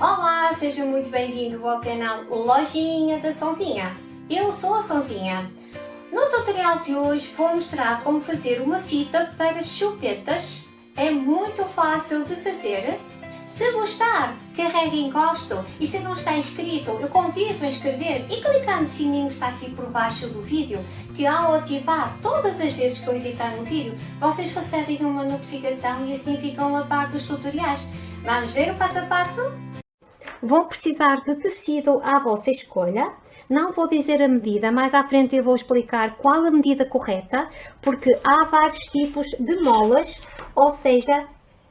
Olá, seja muito bem-vindo ao canal Lojinha da Sonzinha. Eu sou a Sonzinha. No tutorial de hoje vou mostrar como fazer uma fita para chupetas. É muito fácil de fazer. Se gostar, carregue em gosto e se não está inscrito, eu convido a inscrever e clicar no sininho que está aqui por baixo do vídeo, que ao ativar todas as vezes que eu editar um vídeo, vocês recebem uma notificação e assim ficam a par dos tutoriais. Vamos ver o passo a passo? Vão precisar de tecido à vossa escolha. Não vou dizer a medida, mais à frente eu vou explicar qual a medida correta, porque há vários tipos de molas, ou seja,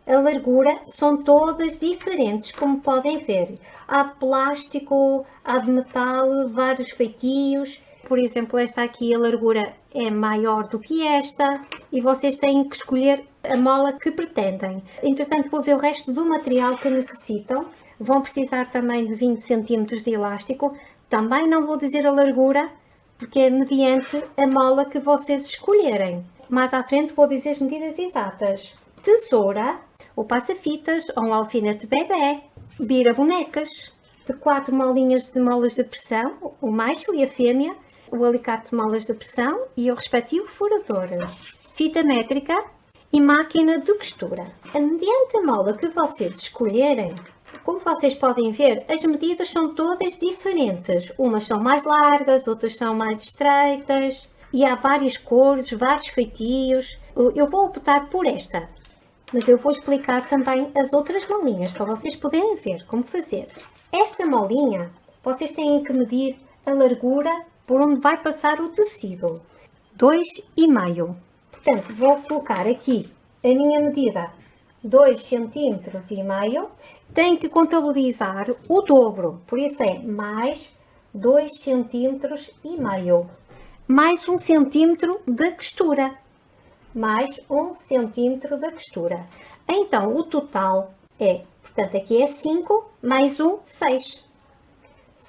a largura são todas diferentes, como podem ver. Há de plástico, há de metal, vários feitios. Por exemplo, esta aqui, a largura é maior do que esta e vocês têm que escolher a mola que pretendem. Entretanto, vou dizer o resto do material que necessitam. Vão precisar também de 20 cm de elástico. Também não vou dizer a largura, porque é mediante a mola que vocês escolherem. Mais à frente vou dizer as medidas exatas. Tesoura, o passa-fitas ou um alfinete bebê, vira bonecas, de quatro molinhas de molas de pressão, o macho e a fêmea, o alicate de molas de pressão e o respectivo furador. Fita métrica e máquina de costura. Mediante a mola que vocês escolherem, como vocês podem ver, as medidas são todas diferentes. Umas são mais largas, outras são mais estreitas e há várias cores, vários feitios. Eu vou optar por esta, mas eu vou explicar também as outras molinhas para vocês poderem ver como fazer. Esta molinha, vocês têm que medir a largura por onde vai passar o tecido. 2,5. Portanto, vou colocar aqui a minha medida 2 cm e meio, tem que contabilizar o dobro, por isso é mais 2 cm e meio, mais 1 cm de costura, mais 1 cm da costura. Então, o total é, portanto, aqui é 5 mais 1, 6,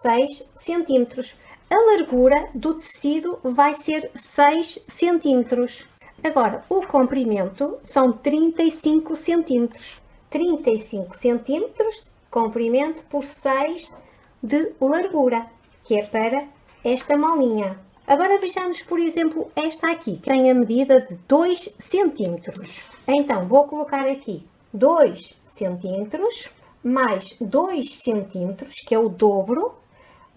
6 centímetros. A largura do tecido vai ser 6 centímetros. Agora, o comprimento são 35 centímetros. 35 centímetros de comprimento por 6 de largura, que é para esta molinha. Agora vejamos, por exemplo, esta aqui, que tem a medida de 2 centímetros. Então, vou colocar aqui 2 centímetros, mais 2 centímetros, que é o dobro,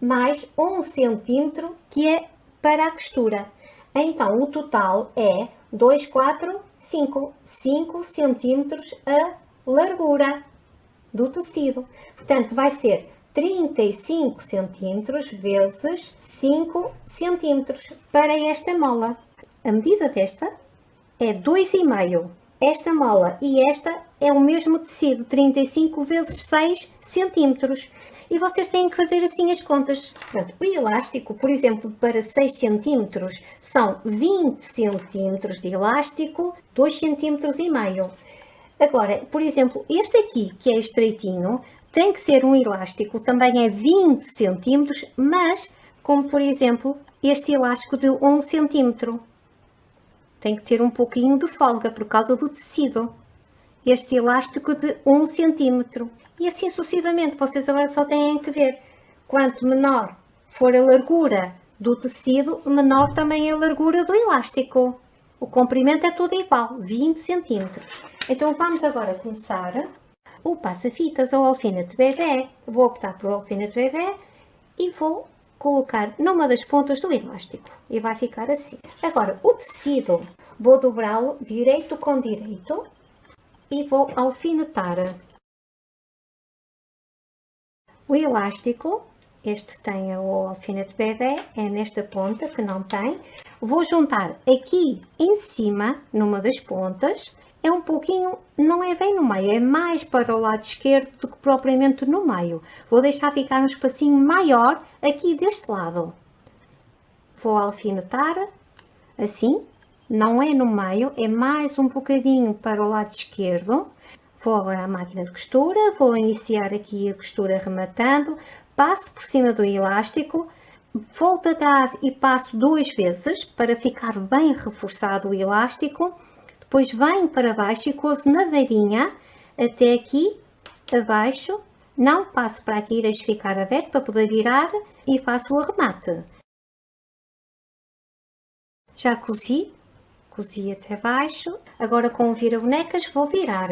mais 1 centímetro, que é para a costura. Então, o total é 2, 4, 5, 5 centímetros a largura do tecido. Portanto, vai ser 35 centímetros vezes 5 centímetros para esta mola. A medida desta é 2,5. Esta mola e esta é o mesmo tecido, 35 vezes 6 centímetros e vocês têm que fazer assim as contas. Pronto, o elástico, por exemplo, para 6 cm são 20 cm de elástico, 2 cm e meio. Agora, por exemplo, este aqui, que é estreitinho, tem que ser um elástico, também é 20 cm, mas como por exemplo este elástico de 1 cm. Tem que ter um pouquinho de folga por causa do tecido este elástico de 1 cm. E assim sucessivamente, vocês agora só têm que ver. Quanto menor for a largura do tecido, menor também é a largura do elástico. O comprimento é tudo igual, 20 cm. Então vamos agora começar o passa-fitas ou alfinete bebê. Vou optar por alfinete bebê e vou colocar numa das pontas do elástico e vai ficar assim. Agora o tecido, vou dobrá-lo direito com direito e vou alfinetar. O elástico, este tem o alfinete bebê, é nesta ponta que não tem. Vou juntar aqui em cima, numa das pontas, é um pouquinho, não é bem no meio, é mais para o lado esquerdo do que propriamente no meio. Vou deixar ficar um espacinho maior aqui deste lado. Vou alfinetar, assim, não é no meio, é mais um bocadinho para o lado esquerdo. Vou agora à máquina de costura, vou iniciar aqui a costura rematando, passo por cima do elástico, volto atrás e passo duas vezes para ficar bem reforçado o elástico, depois venho para baixo e cozo na varinha até aqui abaixo Não passo para aqui deixo ficar aberto para poder virar e faço o arremate. Já cozi, cozi até baixo. Agora com o vira-bonecas vou virar.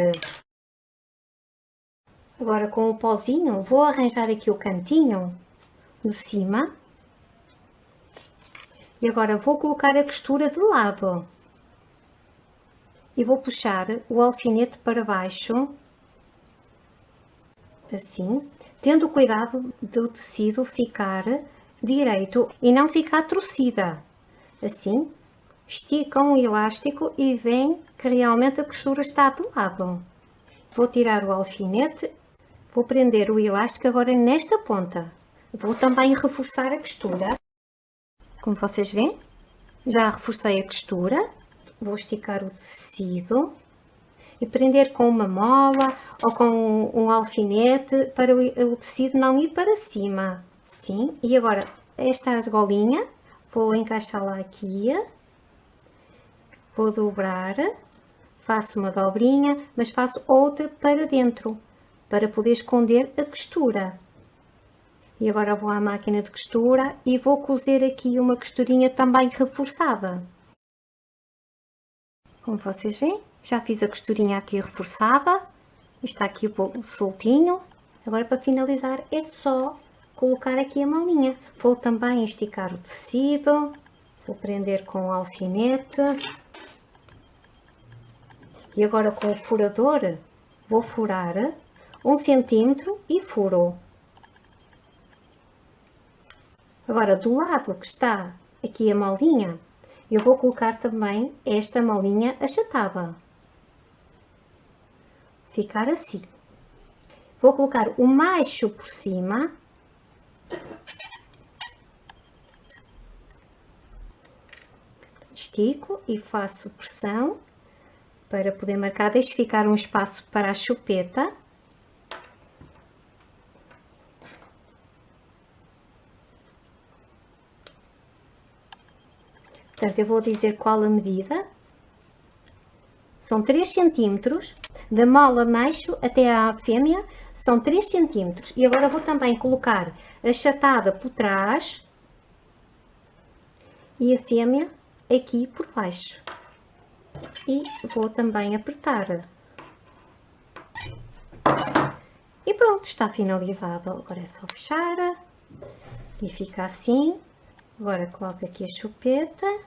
Agora com o pozinho vou arranjar aqui o cantinho de cima. E agora vou colocar a costura de lado. E vou puxar o alfinete para baixo, assim, tendo cuidado do tecido ficar direito e não ficar torcida. Assim, esticam o elástico e vem que realmente a costura está do lado. Vou tirar o alfinete Vou prender o elástico agora nesta ponta. Vou também reforçar a costura. Como vocês veem, já reforcei a costura. Vou esticar o tecido e prender com uma mola ou com um alfinete para o tecido não ir para cima. Sim, e agora esta argolinha, vou encaixá-la aqui, vou dobrar, faço uma dobrinha, mas faço outra para dentro para poder esconder a costura. E agora vou à máquina de costura e vou cozer aqui uma costurinha também reforçada. Como vocês veem, já fiz a costurinha aqui reforçada. Está aqui o soltinho. Agora para finalizar é só colocar aqui a malinha. Vou também esticar o tecido. Vou prender com o alfinete. E agora com o furador vou furar um centímetro e furo. Agora, do lado que está aqui a molinha, eu vou colocar também esta molinha achatada. Ficar assim. Vou colocar o macho por cima. Estico e faço pressão para poder marcar. Deixo ficar um espaço para a chupeta. Portanto, eu vou dizer qual a medida. São 3 centímetros, da mola macho até à fêmea, são 3 centímetros. E agora vou também colocar a chatada por trás e a fêmea aqui por baixo. E vou também apertar. E pronto, está finalizado. Agora é só fechar e fica assim. Agora coloco aqui a chupeta,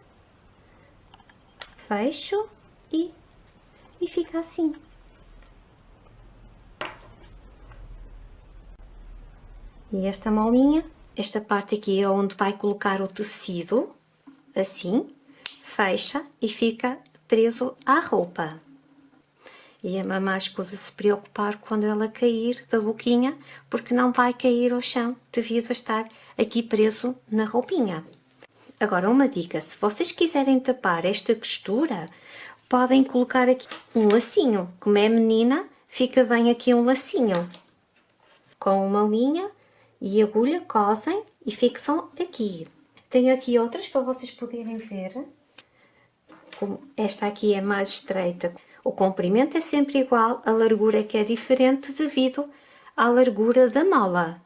fecho e, e fica assim. E esta molinha, esta parte aqui é onde vai colocar o tecido, assim, fecha e fica preso à roupa. E é mamãe escusa se preocupar quando ela cair da boquinha, porque não vai cair ao chão devido a estar aqui preso na roupinha. Agora, uma dica, se vocês quiserem tapar esta costura, podem colocar aqui um lacinho. Como é menina, fica bem aqui um lacinho. Com uma linha e agulha, cosem e fixam aqui. Tenho aqui outras para vocês poderem ver. Como esta aqui é mais estreita. O comprimento é sempre igual, a largura é que é diferente devido à largura da mola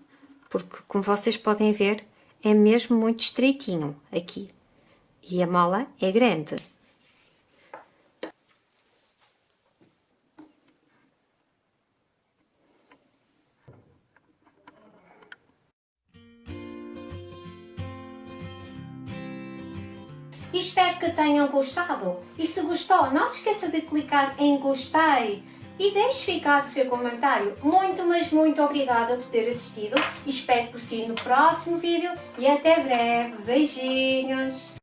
porque como vocês podem ver é mesmo muito estreitinho aqui e a mola é grande. Espero que tenham gostado. E se gostou, não se esqueça de clicar em gostei e deixe ficar o seu comentário. Muito, mas muito obrigada por ter assistido. Espero por si no próximo vídeo e até breve. Beijinhos!